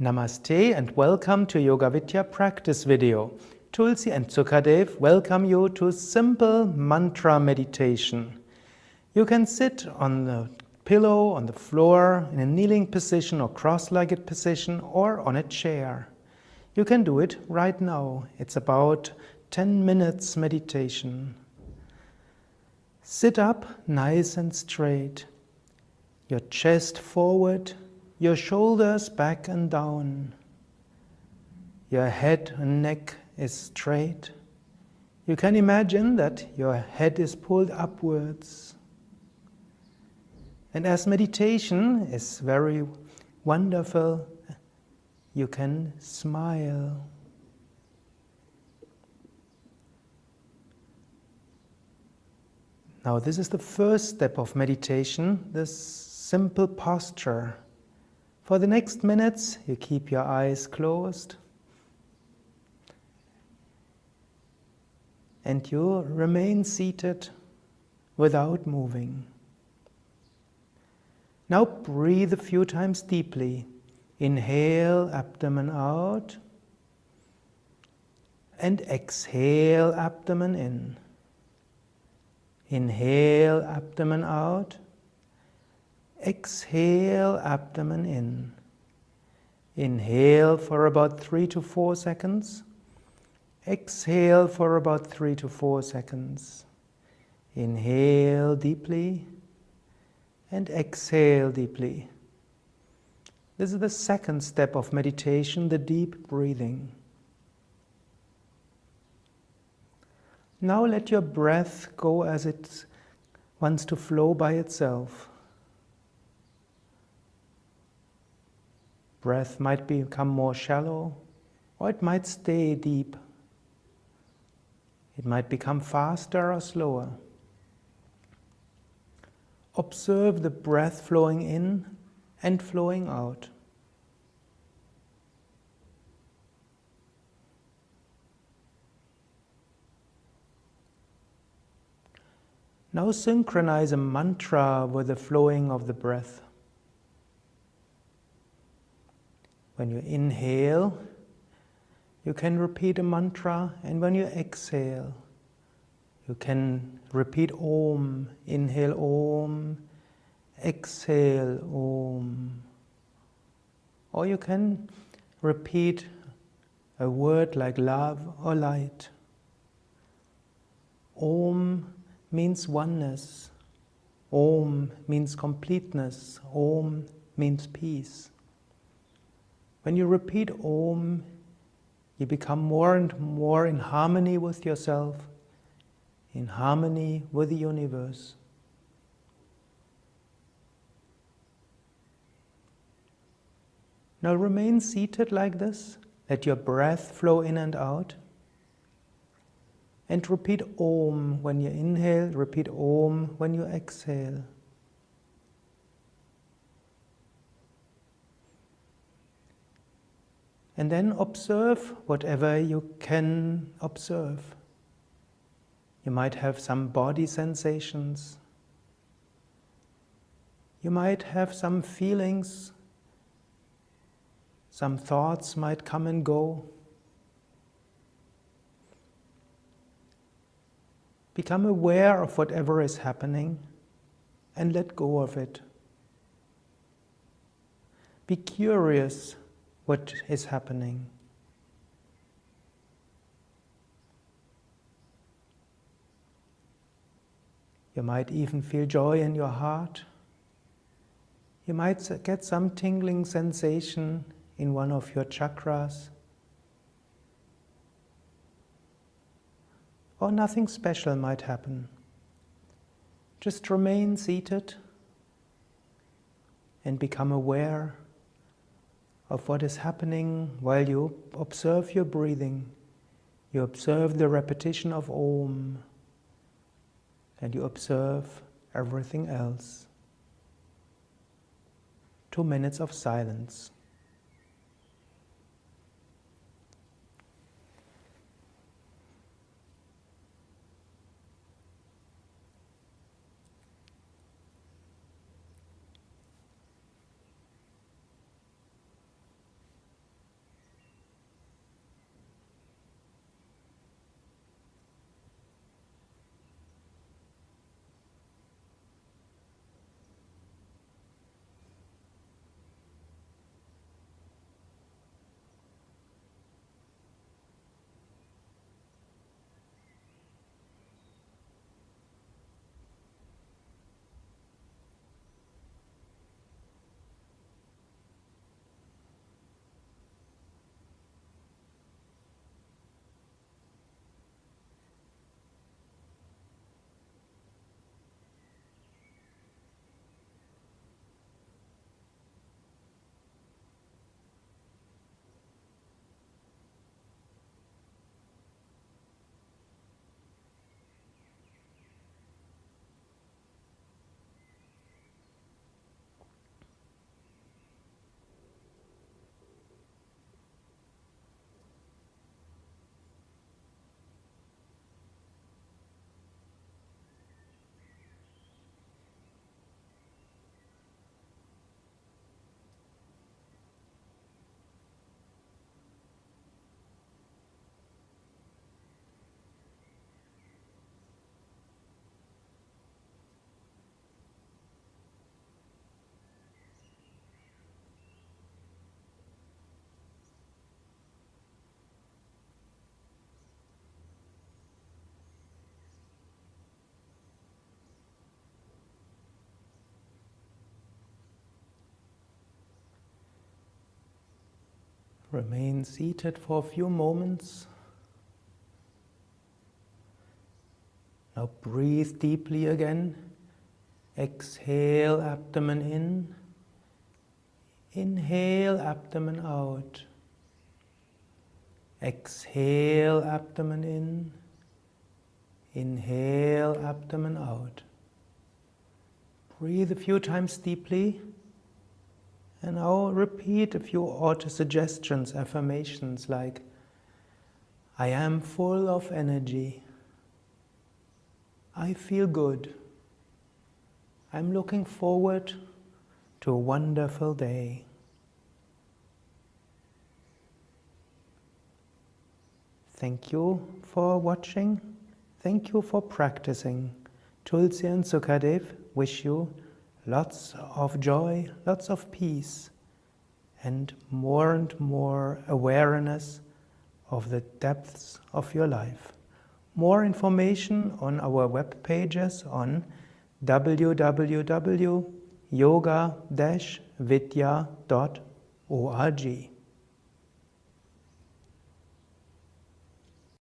Namaste and welcome to Yoga Vidya practice video. Tulsi and Sukadev welcome you to simple mantra meditation. You can sit on the pillow, on the floor, in a kneeling position or cross-legged position or on a chair. You can do it right now. It's about 10 minutes meditation. Sit up nice and straight. Your chest forward, your shoulders back and down. Your head and neck is straight. You can imagine that your head is pulled upwards. And as meditation is very wonderful, you can smile. Now, this is the first step of meditation, this simple posture. For the next minutes, you keep your eyes closed and you remain seated without moving. Now breathe a few times deeply. Inhale, abdomen out, and exhale, abdomen in. Inhale, abdomen out. Exhale, abdomen in. Inhale for about three to four seconds. Exhale for about three to four seconds. Inhale deeply and exhale deeply. This is the second step of meditation, the deep breathing. Now let your breath go as it wants to flow by itself. Breath might become more shallow, or it might stay deep. It might become faster or slower. Observe the breath flowing in and flowing out. Now synchronize a mantra with the flowing of the breath. When you inhale, you can repeat a mantra, and when you exhale, you can repeat Om. Inhale Om, exhale Om. Or you can repeat a word like love or light. Om means oneness. Om means completeness. Om means peace. When you repeat Om, you become more and more in harmony with yourself, in harmony with the universe. Now remain seated like this. Let your breath flow in and out. And repeat Om when you inhale, repeat Om when you exhale. And then observe whatever you can observe. You might have some body sensations. You might have some feelings. Some thoughts might come and go. Become aware of whatever is happening and let go of it. Be curious what is happening. You might even feel joy in your heart. You might get some tingling sensation in one of your chakras. or nothing special might happen. Just remain seated and become aware of what is happening while you observe your breathing. You observe the repetition of Om and you observe everything else. Two minutes of silence. Remain seated for a few moments. Now breathe deeply again. Exhale, abdomen in. Inhale, abdomen out. Exhale, abdomen in. Inhale, abdomen out. Breathe a few times deeply. And now repeat a few auto-suggestions, affirmations like, I am full of energy. I feel good. I'm looking forward to a wonderful day. Thank you for watching. Thank you for practicing. Tulsi and Sukadev wish you lots of joy, lots of peace, and more and more awareness of the depths of your life. More information on our web pages on www.yoga-vidya.org.